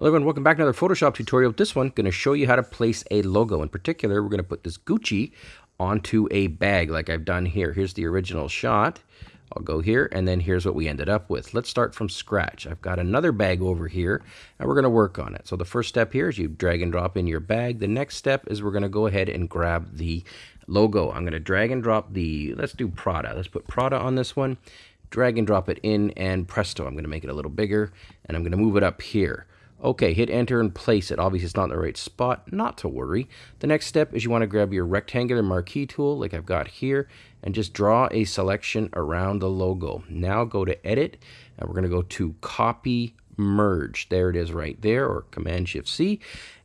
Hello everyone, welcome back to another Photoshop tutorial. This one, going to show you how to place a logo. In particular, we're going to put this Gucci onto a bag like I've done here. Here's the original shot. I'll go here, and then here's what we ended up with. Let's start from scratch. I've got another bag over here, and we're going to work on it. So the first step here is you drag and drop in your bag. The next step is we're going to go ahead and grab the logo. I'm going to drag and drop the, let's do Prada. Let's put Prada on this one. Drag and drop it in, and presto, I'm going to make it a little bigger, and I'm going to move it up here. Okay, hit enter and place it. Obviously, it's not in the right spot. Not to worry. The next step is you want to grab your rectangular marquee tool, like I've got here, and just draw a selection around the logo. Now go to Edit, and we're going to go to Copy Merge. There it is right there, or Command-Shift-C.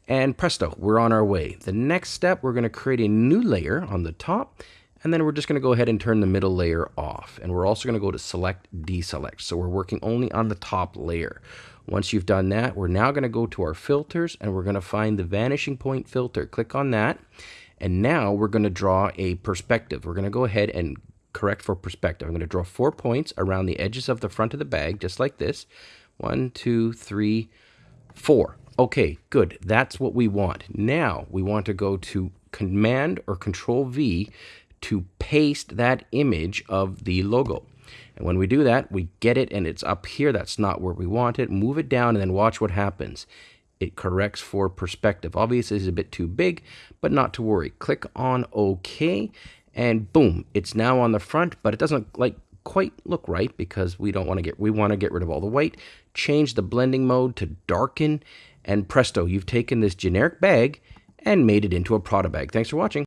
And presto, we're on our way. The next step, we're going to create a new layer on the top, and then we're just going to go ahead and turn the middle layer off. And we're also going to go to Select, Deselect. So we're working only on the top layer. Once you've done that, we're now going to go to our filters and we're going to find the vanishing point filter. Click on that. And now we're going to draw a perspective. We're going to go ahead and correct for perspective. I'm going to draw four points around the edges of the front of the bag, just like this. One, two, three, four. Okay, good. That's what we want. Now we want to go to Command or Control V to paste that image of the logo. And when we do that, we get it and it's up here. That's not where we want it. Move it down and then watch what happens. It corrects for perspective. Obviously, it's a bit too big, but not to worry. Click on OK and boom, it's now on the front, but it doesn't like quite look right because we don't want to get we want to get rid of all the white. Change the blending mode to darken and presto, you've taken this generic bag and made it into a Prada bag. Thanks for watching.